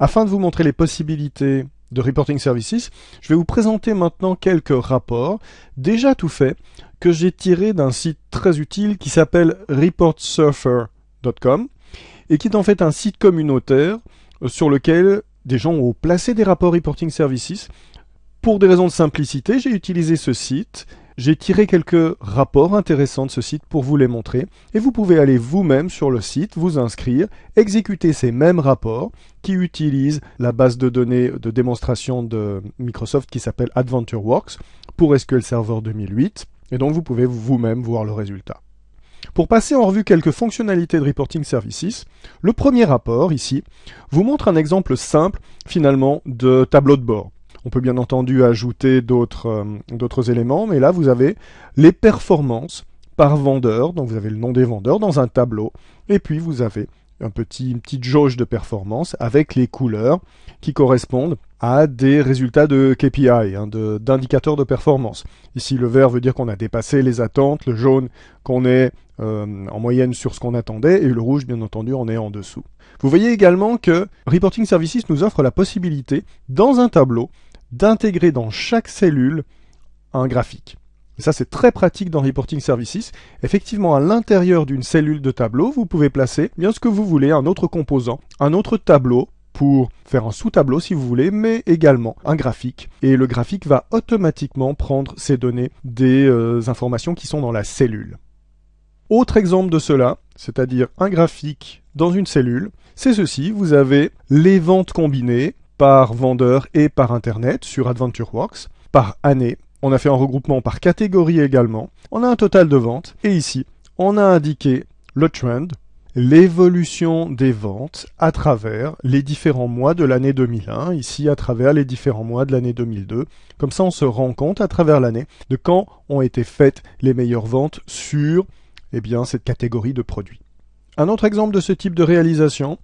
Afin de vous montrer les possibilités de Reporting Services, je vais vous présenter maintenant quelques rapports déjà tout faits que j'ai tirés d'un site très utile qui s'appelle reportsurfer.com et qui est en fait un site communautaire euh, sur lequel des gens ont placé des rapports Reporting Services. Pour des raisons de simplicité, j'ai utilisé ce site j'ai tiré quelques rapports intéressants de ce site pour vous les montrer et vous pouvez aller vous-même sur le site, vous inscrire, exécuter ces mêmes rapports qui utilisent la base de données de démonstration de Microsoft qui s'appelle AdventureWorks pour SQL Server 2008 et donc vous pouvez vous-même voir le résultat. Pour passer en revue quelques fonctionnalités de Reporting Services, le premier rapport, ici, vous montre un exemple simple, finalement, de tableau de bord. On peut bien entendu ajouter euh, d'autres éléments, mais là vous avez les performances par vendeur, donc vous avez le nom des vendeurs dans un tableau, et puis vous avez une petite jauge de performance avec les couleurs qui correspondent à des résultats de KPI, hein, d'indicateurs de, performance. Ici, le vert veut dire qu'on a dépassé les attentes, le jaune qu'on est euh, en moyenne sur ce qu'on attendait, et le rouge, bien entendu, on est en dessous. Vous voyez également que Reporting Services nous offre la possibilité, dans un tableau, d'intégrer dans chaque cellule un graphique. Ça, c'est très pratique dans Reporting Services. Effectivement, à l'intérieur d'une cellule de tableau, vous pouvez placer bien ce que vous voulez, un autre composant, un autre tableau pour faire un sous-tableau si vous voulez, mais également un graphique. Et le graphique va automatiquement prendre ces données des euh, informations qui sont dans la cellule. Autre exemple de cela, c'est-à-dire un graphique dans une cellule, c'est ceci. Vous avez les ventes combinées, par vendeur et par Internet sur AdventureWorks, par année. On a fait un regroupement par catégorie également. On a un total de ventes. Et ici, on a indiqué le trend, l'évolution des ventes à travers les différents mois de l'année 2001, ici à travers les différents mois de l'année 2002. Comme ça, on se rend compte à travers l'année de quand ont été faites les meilleures ventes sur eh bien, cette catégorie de produits. Un autre exemple de ce type de réalisation,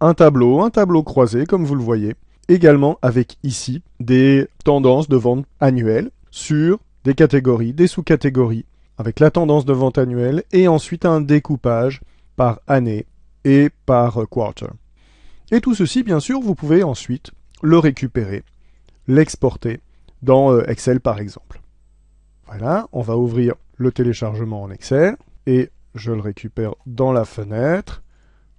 un tableau, un tableau croisé, comme vous le voyez, également avec ici des tendances de vente annuelles sur des catégories, des sous-catégories, avec la tendance de vente annuelle et ensuite un découpage par année et par quarter. Et tout ceci, bien sûr, vous pouvez ensuite le récupérer, l'exporter dans euh, Excel par exemple. Voilà, on va ouvrir le téléchargement en Excel et je le récupère dans la fenêtre.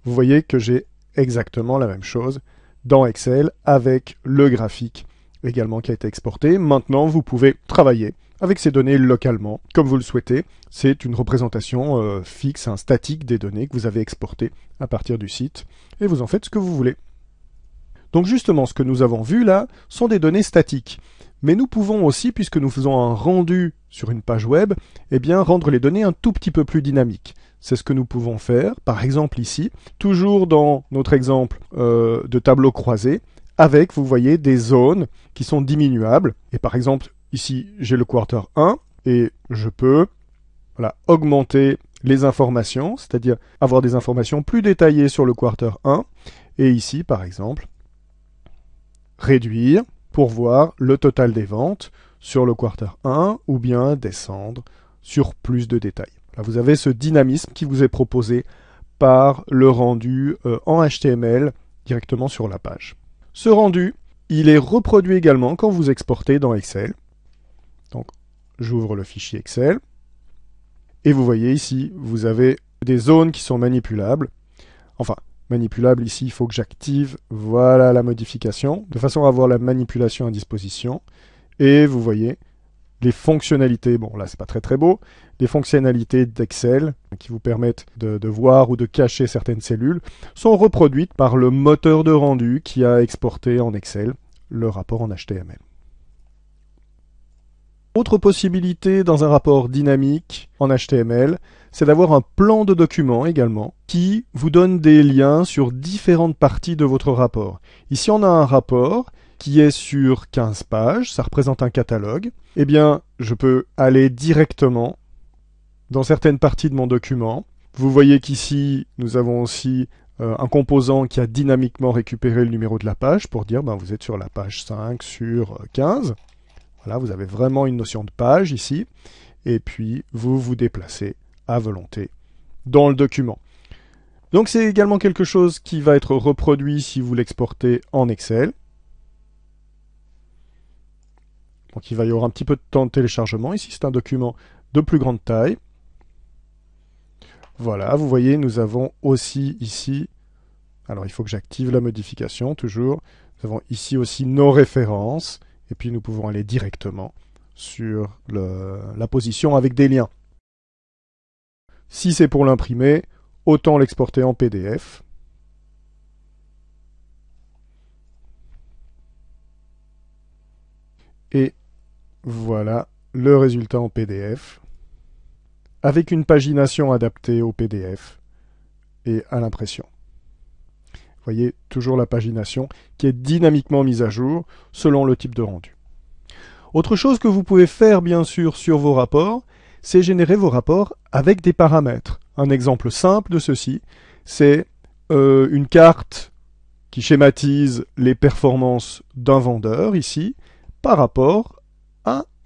Vous voyez que j'ai exactement la même chose dans Excel avec le graphique également qui a été exporté. Maintenant, vous pouvez travailler avec ces données localement, comme vous le souhaitez. C'est une représentation euh, fixe, un statique des données que vous avez exportées à partir du site, et vous en faites ce que vous voulez. Donc justement, ce que nous avons vu là sont des données statiques. Mais nous pouvons aussi, puisque nous faisons un rendu sur une page web, eh rendre les données un tout petit peu plus dynamiques. C'est ce que nous pouvons faire, par exemple ici, toujours dans notre exemple euh, de tableau croisé, avec, vous voyez, des zones qui sont diminuables. Et par exemple, ici, j'ai le quarter 1, et je peux voilà, augmenter les informations, c'est-à-dire avoir des informations plus détaillées sur le quarter 1, et ici, par exemple, réduire pour voir le total des ventes sur le quarter 1, ou bien descendre sur plus de détails vous avez ce dynamisme qui vous est proposé par le rendu euh, en HTML directement sur la page. Ce rendu, il est reproduit également quand vous exportez dans Excel. Donc, j'ouvre le fichier Excel. Et vous voyez ici, vous avez des zones qui sont manipulables. Enfin, manipulables ici, il faut que j'active, voilà la modification, de façon à avoir la manipulation à disposition. Et vous voyez, les fonctionnalités, bon là c'est pas très très beau, les fonctionnalités d'Excel qui vous permettent de, de, voir ou de cacher certaines cellules sont reproduites par le moteur de rendu qui a exporté en Excel le rapport en HTML. Autre possibilité dans un rapport dynamique en HTML, c'est d'avoir un plan de document également qui vous donne des liens sur différentes parties de votre rapport. Ici on a un rapport qui est sur 15 pages, ça représente un catalogue, eh bien, je peux aller directement dans certaines parties de mon document. Vous voyez qu'ici, nous avons aussi euh, un composant qui a dynamiquement récupéré le numéro de la page pour dire ben, vous êtes sur la page 5 sur 15. Voilà, vous avez vraiment une notion de page ici. Et puis, vous vous déplacez à volonté dans le document. Donc c'est également quelque chose qui va être reproduit si vous l'exportez en Excel. Donc il va y avoir un petit peu de temps de téléchargement. Ici c'est un document de plus grande taille. Voilà, vous voyez, nous avons aussi ici, alors il faut que j'active la modification toujours, nous avons ici aussi nos références, et puis nous pouvons aller directement sur la position avec des liens. Si c'est pour l'imprimer, autant l'exporter en PDF. Et voilà le résultat en PDF avec une pagination adaptée au PDF et à l'impression. Vous voyez toujours la pagination qui est dynamiquement mise à jour selon le type de rendu. Autre chose que vous pouvez faire bien sûr sur vos rapports, c'est générer vos rapports avec des paramètres. Un exemple simple de ceci, c'est euh, une carte qui schématise les performances d'un vendeur ici par rapport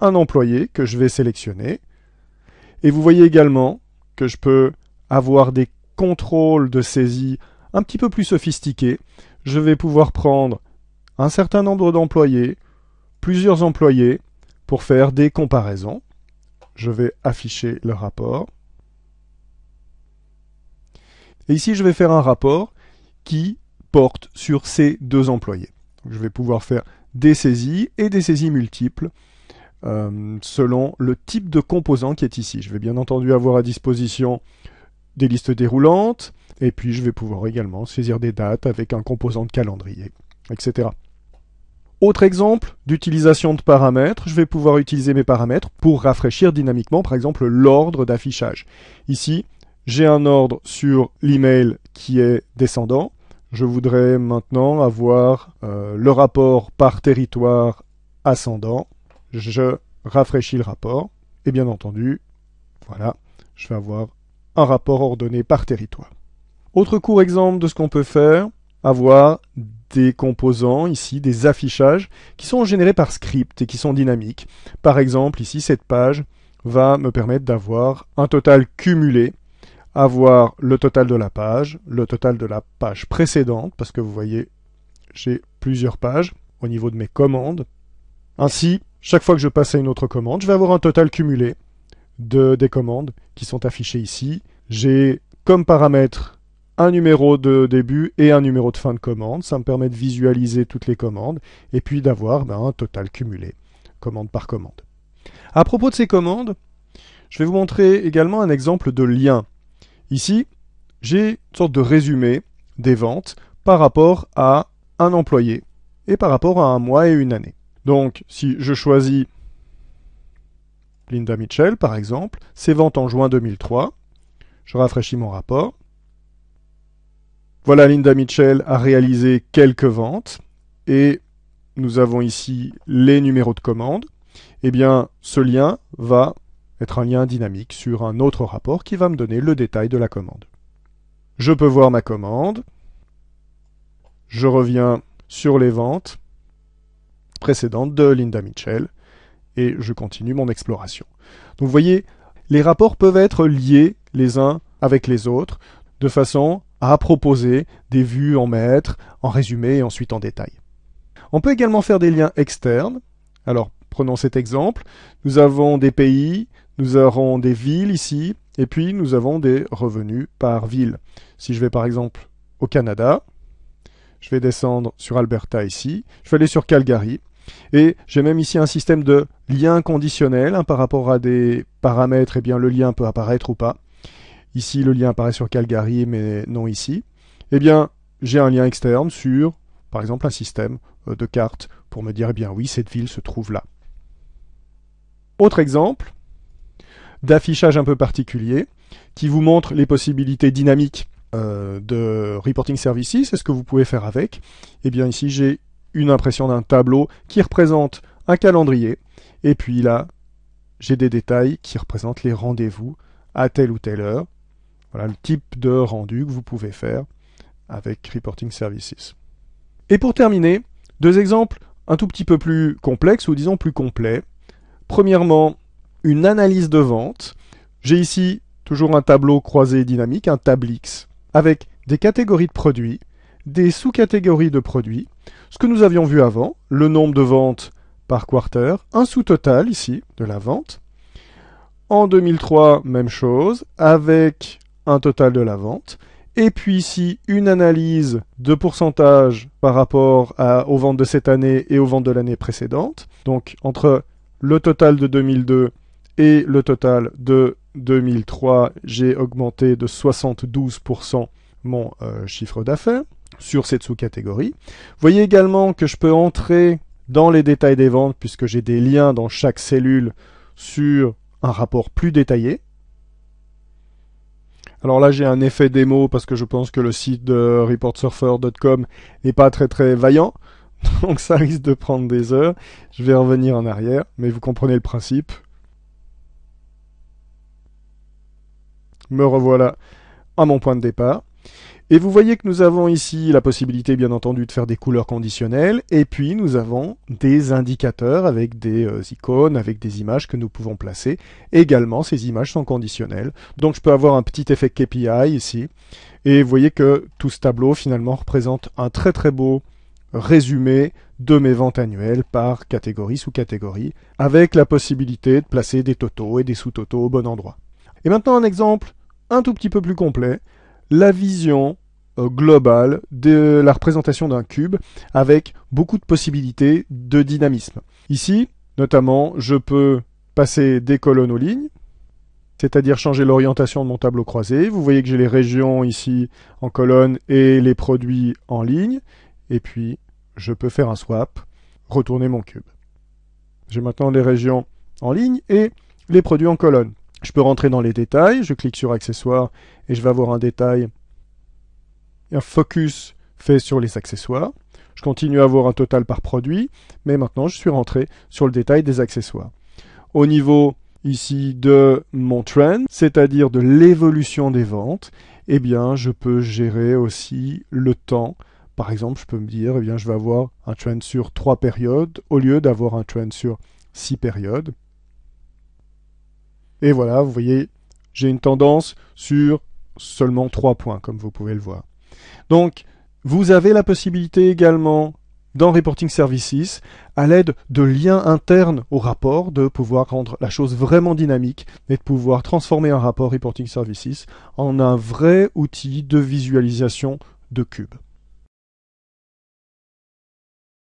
un employé que je vais sélectionner et vous voyez également que je peux avoir des contrôles de saisie un petit peu plus sophistiqués. Je vais pouvoir prendre un certain nombre d'employés, plusieurs employés, pour faire des comparaisons. Je vais afficher le rapport. Et ici, je vais faire un rapport qui porte sur ces deux employés. je vais pouvoir faire des saisies et des saisies multiples euh, selon le type de composant qui est ici. Je vais bien entendu avoir à disposition des listes déroulantes, et puis je vais pouvoir également saisir des dates avec un composant de calendrier, etc. Autre exemple d'utilisation de paramètres, je vais pouvoir utiliser mes paramètres pour rafraîchir dynamiquement, par exemple, l'ordre d'affichage. Ici, j'ai un ordre sur l'email qui est descendant. Je voudrais maintenant avoir euh, le rapport par territoire ascendant je rafraîchis le rapport, et bien entendu, voilà, je vais avoir un rapport ordonné par territoire. Autre court exemple de ce qu'on peut faire, avoir des composants, ici des affichages, qui sont générés par script et qui sont dynamiques. Par exemple, ici, cette page va me permettre d'avoir un total cumulé, avoir le total de la page, le total de la page précédente, parce que vous voyez, j'ai plusieurs pages au niveau de mes commandes. Ainsi, chaque fois que je passe à une autre commande, je vais avoir un total cumulé de, des commandes qui sont affichées ici. J'ai comme paramètre un numéro de début et un numéro de fin de commande. Ça me permet de visualiser toutes les commandes et puis d'avoir ben, un total cumulé, commande par commande. À propos de ces commandes, je vais vous montrer également un exemple de lien. Ici, j'ai une sorte de résumé des ventes par rapport à un employé et par rapport à un mois et une année. Donc, si je choisis Linda Mitchell, par exemple, ses ventes en juin 2003, je rafraîchis mon rapport. Voilà, Linda Mitchell a réalisé quelques ventes et nous avons ici les numéros de commande. Eh bien, ce lien va être un lien dynamique sur un autre rapport qui va me donner le détail de la commande. Je peux voir ma commande. Je reviens sur les ventes précédente de Linda Mitchell, et je continue mon exploration. Donc vous voyez, les rapports peuvent être liés les uns avec les autres, de façon à proposer des vues en maître, en résumé et ensuite en détail. On peut également faire des liens externes. Alors, prenons cet exemple. Nous avons des pays, nous aurons des villes ici, et puis nous avons des revenus par ville. Si je vais par exemple au Canada, je vais descendre sur Alberta ici, je vais aller sur Calgary, et j'ai même ici un système de lien conditionnel hein, par rapport à des paramètres, et eh bien le lien peut apparaître ou pas. Ici, le lien apparaît sur Calgary, mais non ici. Eh bien, j'ai un lien externe sur, par exemple, un système euh, de carte pour me dire, eh bien oui, cette ville se trouve là. Autre exemple d'affichage un peu particulier qui vous montre les possibilités dynamiques euh, de reporting services, c'est ce que vous pouvez faire avec. Eh bien ici j'ai une impression d'un tableau qui représente un calendrier. Et puis là, j'ai des détails qui représentent les rendez-vous à telle ou telle heure. Voilà le type de rendu que vous pouvez faire avec Reporting Services. Et pour terminer, deux exemples un tout petit peu plus complexes ou disons plus complets. Premièrement, une analyse de vente. J'ai ici toujours un tableau croisé dynamique, un Tablix, avec des catégories de produits, des sous-catégories de produits, ce que nous avions vu avant, le nombre de ventes par quarter, un sous-total ici de la vente. En 2003, même chose, avec un total de la vente. Et puis ici, une analyse de pourcentage par rapport aux ventes de cette année et aux ventes de l'année précédente. Donc entre le total de 2002 et le total de 2003, j'ai augmenté de 72% mon euh, chiffre d'affaires sur cette sous-catégorie. Vous voyez également que je peux entrer dans les détails des ventes puisque j'ai des liens dans chaque cellule sur un rapport plus détaillé. Alors là, j'ai un effet démo parce que je pense que le site de reportsurfer.com n'est pas très très vaillant. Donc ça risque de prendre des heures. Je vais revenir en arrière, mais vous comprenez le principe. Me revoilà à mon point de départ. Et vous voyez que nous avons ici la possibilité, bien entendu, de faire des couleurs conditionnelles. Et puis, nous avons des indicateurs avec des euh, icônes, avec des images que nous pouvons placer. également, ces images sont conditionnelles. Donc, je peux avoir un petit effet KPI ici. Et vous voyez que tout ce tableau, finalement, représente un très très beau résumé de mes ventes annuelles par catégorie sous catégorie, avec la possibilité de placer des totaux et des sous-totaux au bon endroit. Et maintenant, un exemple un tout petit peu plus complet la vision euh, globale de la représentation d'un cube avec beaucoup de possibilités de dynamisme. Ici, notamment, je peux passer des colonnes aux lignes, c'est-à-dire changer l'orientation de mon tableau croisé. Vous voyez que j'ai les régions ici en colonne et les produits en ligne. Et puis, je peux faire un swap, retourner mon cube. J'ai maintenant les régions en ligne et les produits en colonne. Je peux rentrer dans les détails, je clique sur accessoires et je vais avoir un détail, un focus fait sur les accessoires. Je continue à avoir un total par produit, mais maintenant je suis rentré sur le détail des accessoires. Au niveau ici de mon trend, c'est-à-dire de l'évolution des ventes, eh bien je peux gérer aussi le temps. Par exemple, je peux me dire, eh bien je vais avoir un trend sur trois périodes au lieu d'avoir un trend sur six périodes. Et voilà, vous voyez, j'ai une tendance sur seulement 3 points, comme vous pouvez le voir. Donc, vous avez la possibilité également dans Reporting Services, à l'aide de liens internes au rapport, de pouvoir rendre la chose vraiment dynamique et de pouvoir transformer un rapport Reporting Services en un vrai outil de visualisation de cube.